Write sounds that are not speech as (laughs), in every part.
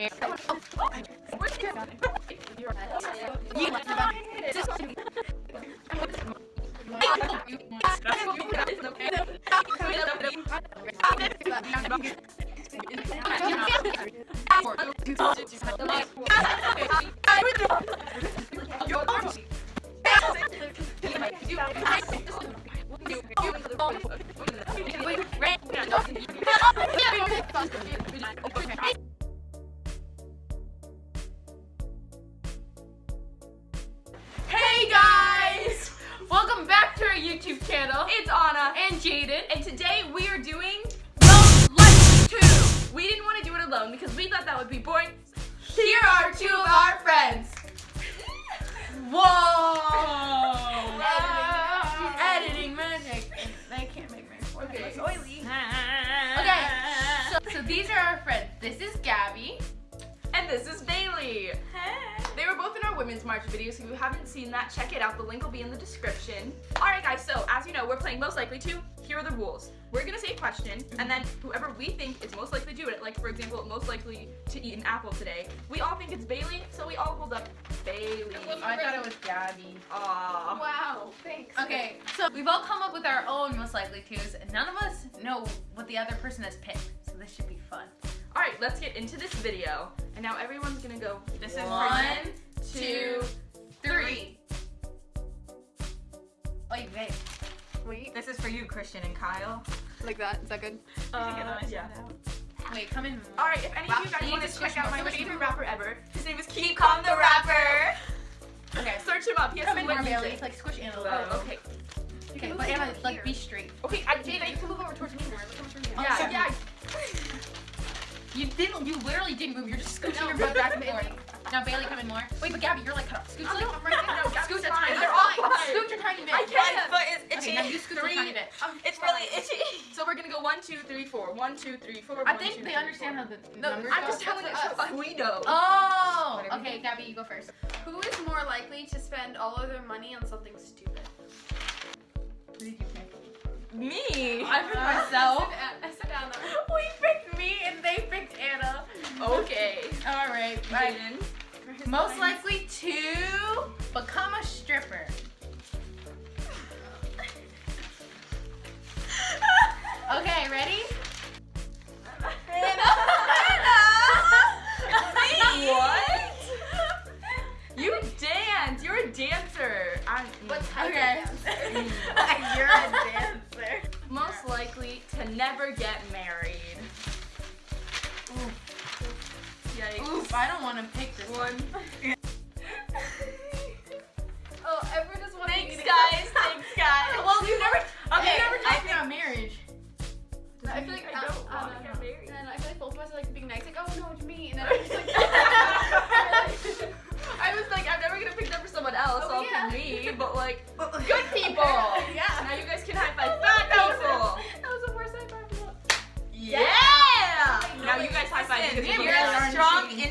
Hey YouTube channel. It's Anna, And Jaden. and today we are doing Likely To. We didn't want to do it alone because we thought that would be boring. Here are two of our friends. (laughs) Whoa! Editing magic. They can't make my forehead Okay. look oily. Okay, so, so these are our friends. This is Gabby. And this is Bailey. They Women's March video, so if you haven't seen that, check it out. The link will be in the description. Alright guys, so as you know, we're playing Most Likely To. Here are the rules. We're gonna say a question, and then whoever we think is most likely to do it, like for example, most likely to eat an apple today, we all think it's Bailey, so we all hold up Bailey. I thought it was Gabby. Aww. Wow, thanks. Okay, so we've all come up with our own most likely twos, and none of us know what the other person has picked. So this should be fun. Alright, let's get into this video. And now everyone's gonna go. This is is one, two, three. Wait, wait. Wait, This is for you, Christian and Kyle. like that. Is that good? Uh, yeah. Wait, come in. Alright, if any of you guys want to to check out my favorite rapper ever, his name is Keep Calm the Rapper. Okay, Search him up. He has come some in good more, Bailey. music. Like squish Anna. a little. Now Bailey, come in more. Wait, but Gabby, you're like cut off. Scooch a little. I'm right there. No, Gabby's Scooch a tiny bit. They're all fine. Scooch a tiny bit. I can't. My foot is Okay, now you scooch a tiny bit. (laughs) it's really itchy. So we're gonna go one, two, three, four. One, two, three, four. I one, think two, they three, understand four. how the No, numbers I'm go. just telling it That's we know. Oh, okay, Gabby, you go first. Who is more likely to spend all of their money on something stupid? Me. I picked myself. I (laughs) sit down though. We picked me and they picked Anna. Okay. All right, right. Most likely to become a stripper. Okay, ready? What? You dance. You're a dancer. I'm What type Okay. of dancer? (laughs) You're a dancer. most likely to never get married. Yikes. Oof, I don't want to pick this one. One.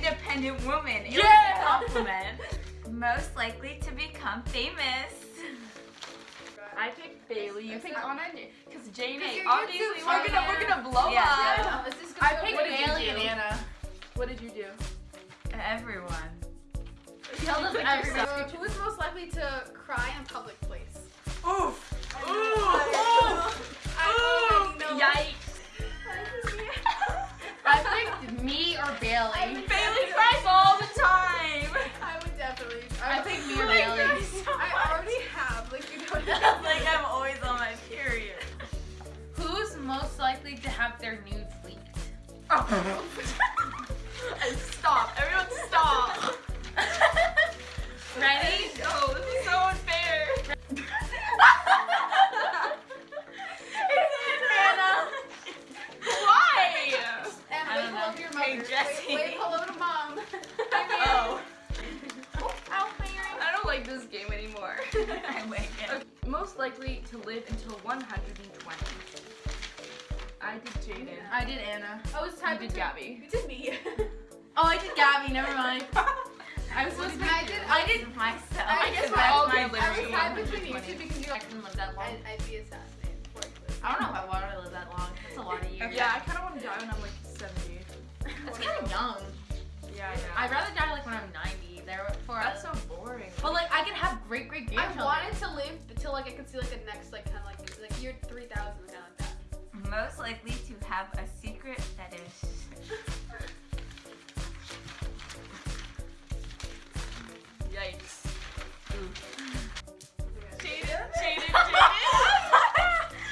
Independent woman. It Yeah. was a compliment. Most likely to become famous. I picked Bailey. You That's picked Anna. Because Jane, Because obviously we're gonna we're gonna blow Yeah. up. Yeah. This is I gonna picked go Bailey and Anna. What did you do? Everyone. Tell us Pick everything. yourself. So, who is most likely to cry in a public place? Oof. I already know. Yikes. (laughs) I picked me or Bailey. Like like I'm always on my period. Who's most likely to have their nudes leaked? (laughs) And stop. Everyone stop. (laughs) Ready? Oh, this is so unfair. Anna. Why? And I wave don't hello know. to your Hey, mother. Jesse. Wave, wave hello to mom. Oh. Ow, my earring. I don't like this game likely to live until 120. I did Jaden. I did Anna. I was You tied did between- Gabby. You did me. Oh, I did Gabby. Never mind. (laughs) I was supposed to I did. I did myself. I guess we're we're all all gonna I live was tied between you 120. two because you. I couldn't live that long. I'd, I'd be assassinated before I. I don't know if I want to live that long. That's a lot of years. Yeah, I kind of want to die when I'm like 70. That's kind of young. Yeah, I know. I'd rather die like when I'm 90. Therefore, That's so boring. But like I can have great great grandchildren. I wanted to live until like I could see like the next like kind of like like year 3000 kind of like that. Most likely to have a secret fetish. Yikes. Jaden, Jaden? (laughs)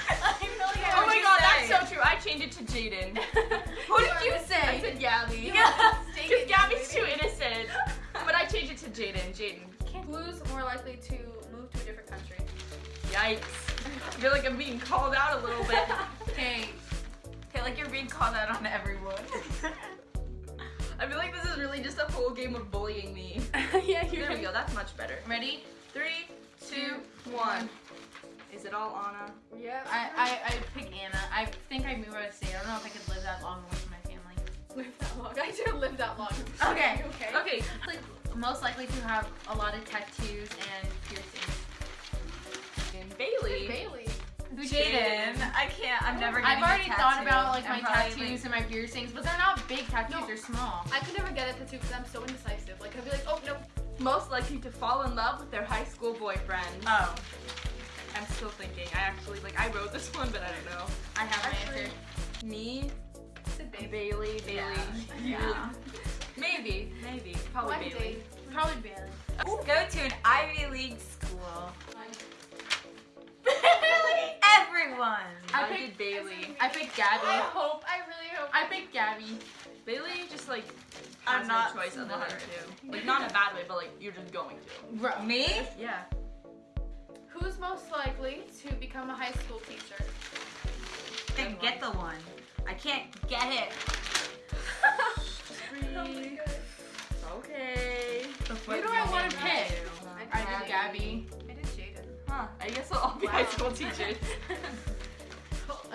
Jaden, Jaden. Oh my god, that's so true. I changed it to Jaden. (laughs) Who did you say? I say? said Gabby. Yeah. Because Gabby's too innocent. (laughs) But I changed it to Jaden. Jaden. Who's more likely to Yikes. I feel like I'm being called out a little bit. Okay. Okay, like you're being called out on everyone. (laughs) I feel like this is really just a whole game of bullying me. (laughs) yeah, There we go. That's much better. Ready? Three, two, one. Is it all Anna? Yeah. I, I I pick Anna. I think I move out of state. I don't know if I could live that long away from my family. live that long. I didn't live that long. Okay. (laughs) Okay. Okay. Like most likely to have a lot of tattoos and piercings. I can't. I'm never. I've already thought about like my tattoos like- and my piercings, but they're not big tattoos. No. They're small. I could never get a tattoo because I'm so indecisive. Like I'd be like, oh no. Most likely to fall in love with their high school boyfriend. Oh. I'm still thinking. I actually like I wrote this (laughs) one, but I don't know. I have Actually- answer. Me, Bailey. Bailey, Bailey. Yeah. (laughs) Maybe, maybe, probably One Bailey. day. Probably Bailey. Go to an Ivy League school. Bailey. Everyone. I I, picked- did Bailey. I picked Gabby. I hope. I really hope. I picked Gabby. Bailey just like I'm has not no choice other smart. than to. Like not in a bad way, but like you're just going to. Bro. Me? Yeah. Who's most likely to become a high school teacher? Then get the one. I can't get it. (laughs) Oh okay. Who do I want to pick? I Gabby. did Gabby. I. Huh. I guess I'll all be Wow. high school teachers. (laughs)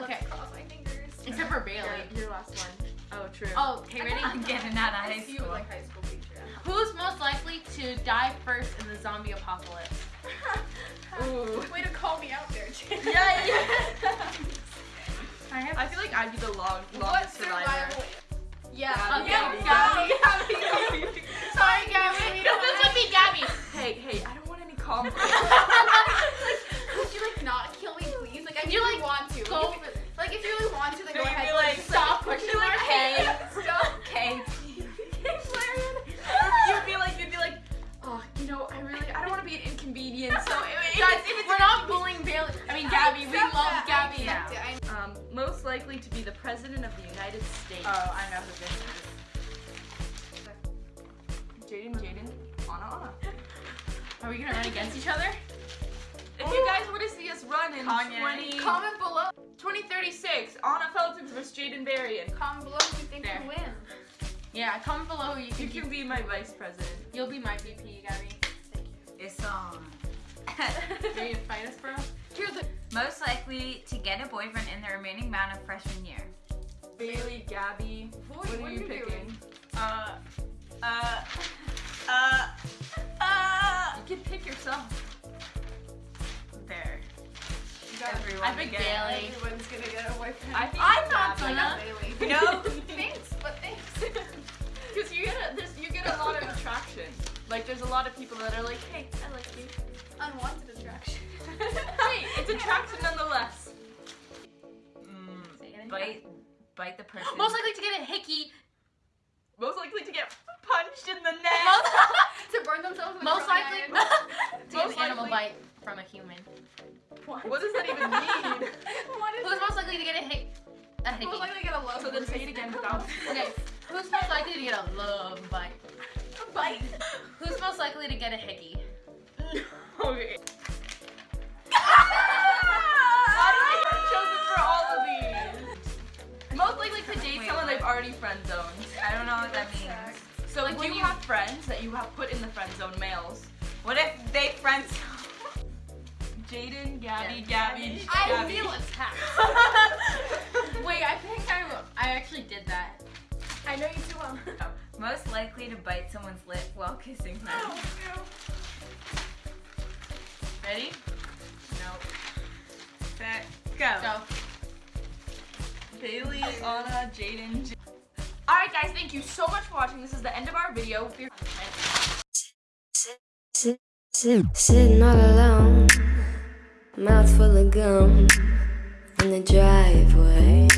Okay. Cross my fingers. Except for Bailey. Yeah, your last one. Oh, true. Oh, okay, ready? I'm getting out of high see you school. like high school teacher. Who's most likely to die first in the zombie apocalypse? (laughs) Ooh. Way to call me out there, Jaden. Yeah, yeah. (laughs) I have. I feel like I'd be the long, What longest survivor. survival? Yeah. Gabby. yeah, Gabby. Gabby. Sorry, Gabby. You know this would be Gabby. hey, hey, I don't want any conflict. Oh, I know who this is. Jaden, Jaden, Anna, Anna. Are we gonna run against each other? If you guys want to see us run in Kanye. 20, Comment below. 2036, Anna Feltons versus Jaden Berrien. Comment below who you think There. will win. Yeah, comment below who you You think can be my vice president. You'll be my VP, Gabby. Thank you. It's on. Ready to fight us, bro? Here's Most likely to get a boyfriend in the remaining amount of freshman year. Bailey, Gabby, Who what are you doing? picking? Uh, uh, uh, uh. You can pick yourself. There. You got Everyone I picked again. Bailey. Everyone's gonna get a boyfriend. I think I it's thought Gabby. I got Bailey. No. (laughs) thanks, but thanks. (laughs) Because you get a, there's, you get a lot of attraction. Like there's a lot of people that are like, hey, I like you. Unwanted attraction. (laughs) hey, it's attraction nonetheless. Mm, bite, bite the person. Most likely to get a hickey. Most likely to get punched in the neck. Most, (laughs) to burn themselves with Most likely iron. (laughs) to get Most an animal bite from a human. what does that even mean? (laughs) What is Who's most likely to get a hick? A hickey. Most likely to get a love So then say it again without. Okay. Who's most likely to get a love bite? bite. Who's most likely to get a hickey? okay. When you you- have friends that you have put in the friend zone males. What if they friends? (laughs) Jaden, Gabby, Yeah. Gabby, I Gabby. feel attacked. (laughs) Wait, I think I, I actually did that. I know you too well. Oh, most likely to bite someone's lip while kissing them. Oh, Ready? Nope. Set, go. Go. Bailey, Anna, Jaden. Guys, thank you so much for watching. This is the end of our video. Sitting all alone, mouth full of gum in the driveway.